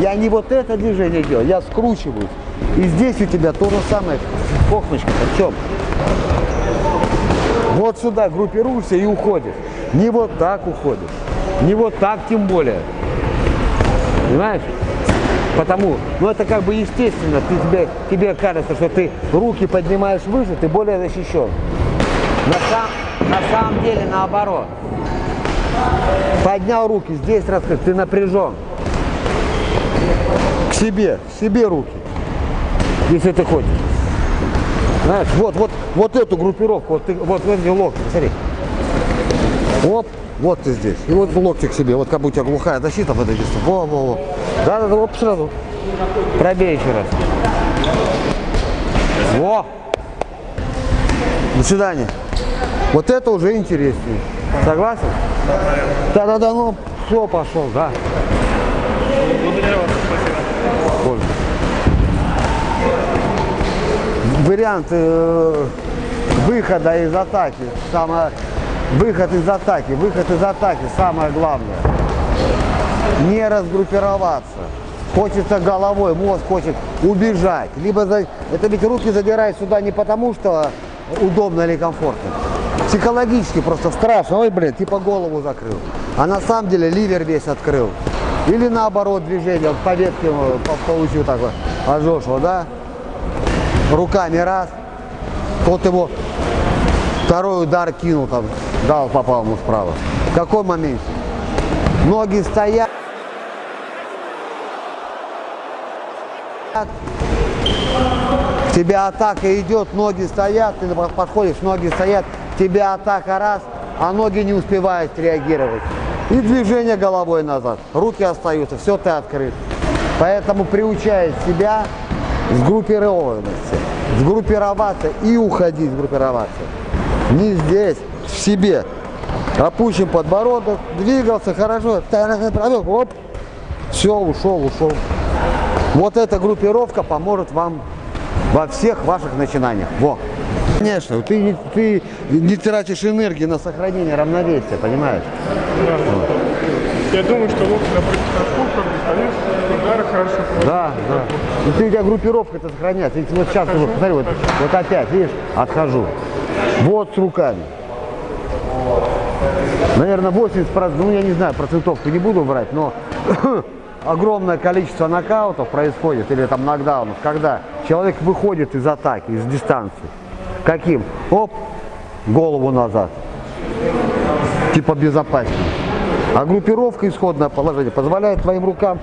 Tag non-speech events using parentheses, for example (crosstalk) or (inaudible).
Я не вот это движение делаю, я скручиваюсь. И здесь у тебя то же самое. Кохночка, в чем? Вот сюда группируешься и уходишь. Не вот так уходишь. Не вот так тем более. Понимаешь? Потому, ну это как бы естественно, ты тебе, тебе кажется, что ты руки поднимаешь выше, ты более защищен. На, сам, на самом деле наоборот. Поднял руки, здесь раскрыт, ты напряжен. Себе, себе руки, если ты хочешь. Знаешь, вот, вот, вот эту группировку, вот, ты, вот эти локти, смотри. Оп, вот ты здесь. И вот локти к себе, вот как будто у тебя глухая защита в этой месте. Во, во, во. Да, да, да, оп, сразу. Пробей еще раз. Во! До свидания. Вот это уже интереснее. Согласен? Да, да, да, ну, все, пошел, да. Благодарю вас, спасибо. Пользу. Вариант э, выхода из атаки, самое, выход из атаки, выход из атаки, самое главное. Не разгруппироваться. Хочется головой, мозг хочет убежать. Либо за- это ведь руки задирают сюда не потому, что удобно или комфортно. Психологически просто страшно. Ой, блин, типа голову закрыл. А на самом деле ливер весь открыл. Или наоборот движение, вот по ветке по- получил такой ожожего, да? Руками раз. Вот его второй удар кинул там, дал, попал ему справа. В какой момент? Ноги стоят. К тебе атака идет, ноги стоят, ты подходишь, ноги стоят, тебе атака раз, а ноги не успевают реагировать. И движение головой назад, руки остаются, все ты открыт. Поэтому приучает себя сгруппированности, сгруппироваться и уходить сгруппироваться. Не здесь, в себе. Опущен подбородок, двигался хорошо, оп, все, ушел, ушел. Вот эта группировка поможет вам во всех ваших начинаниях. Во. Конечно, ты, ты не тратишь энергии на сохранение равновесия, понимаешь? Я думаю, что как бы, стоишь, удары хорошо. Да, да. И ты, у тебя группировка это сохраняется. Видите, вот сейчас, вот, смотри, вот, вот опять, видишь, отхожу. Вот с руками. Наверное, 80%, ну я не знаю, процентовку не буду брать, но (coughs) огромное количество нокаутов происходит, или там нокдаунов, когда человек выходит из атаки, из дистанции. Каким? Оп, голову назад. Типа безопаснее. А группировка, исходное положение, позволяет твоим рукам